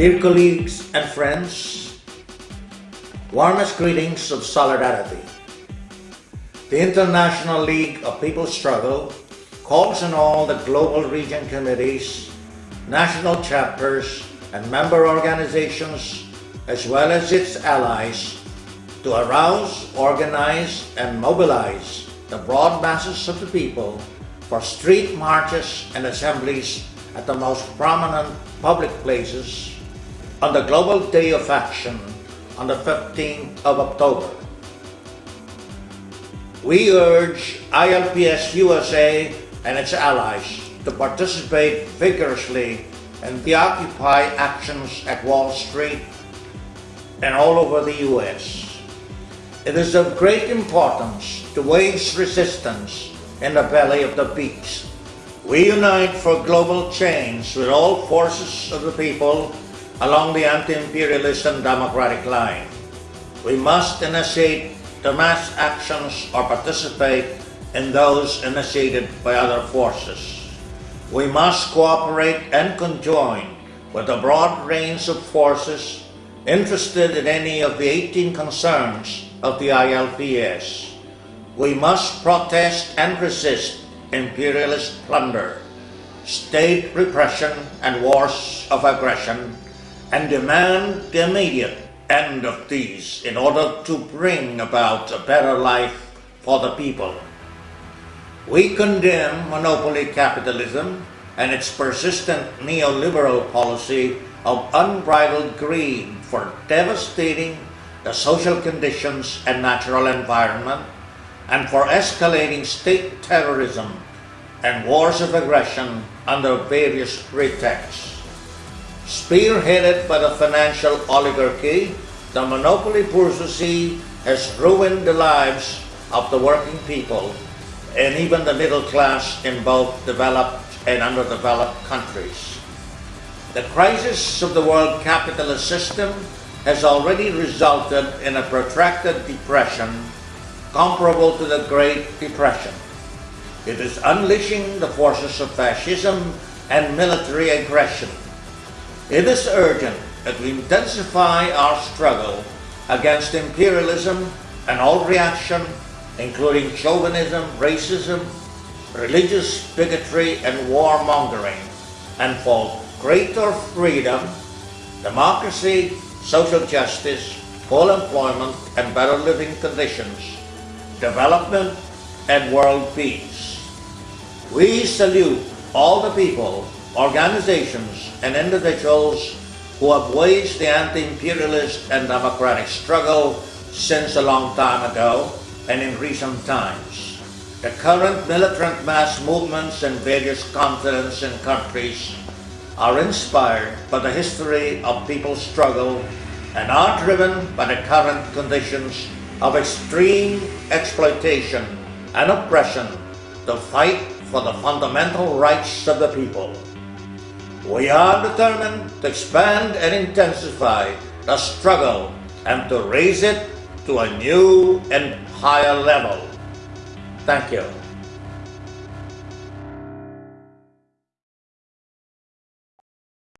Dear colleagues and friends, warmest greetings of solidarity. The International League of People's Struggle calls on all the global region committees, national chapters, and member organizations, as well as its allies, to arouse, organize, and mobilize the broad masses of the people for street marches and assemblies at the most prominent public places on the Global Day of Action on the 15th of October. We urge ILPS USA and its allies to participate vigorously in the Occupy actions at Wall Street and all over the US. It is of great importance to wage resistance in the belly of the beast. We unite for global change with all forces of the people along the anti-imperialist and democratic line. We must initiate the mass actions or participate in those initiated by other forces. We must cooperate and conjoin with a broad range of forces interested in any of the 18 concerns of the ILPS. We must protest and resist imperialist plunder, state repression and wars of aggression, and demand the immediate end of these in order to bring about a better life for the people. We condemn monopoly capitalism and its persistent neoliberal policy of unbridled greed for devastating the social conditions and natural environment and for escalating state terrorism and wars of aggression under various pretexts. Spearheaded by the financial oligarchy, the monopoly bourgeoisie has ruined the lives of the working people and even the middle class in both developed and underdeveloped countries. The crisis of the world capitalist system has already resulted in a protracted depression comparable to the Great Depression. It is unleashing the forces of fascism and military aggression it is urgent that we intensify our struggle against imperialism and all reaction, including chauvinism, racism, religious bigotry, and warmongering, and for greater freedom, democracy, social justice, full employment, and better living conditions, development, and world peace. We salute all the people organizations, and individuals who have waged the anti-imperialist and democratic struggle since a long time ago and in recent times. The current militant mass movements in various continents and countries are inspired by the history of people's struggle and are driven by the current conditions of extreme exploitation and oppression to fight for the fundamental rights of the people. We are determined to expand and intensify the struggle and to raise it to a new and higher level. Thank you.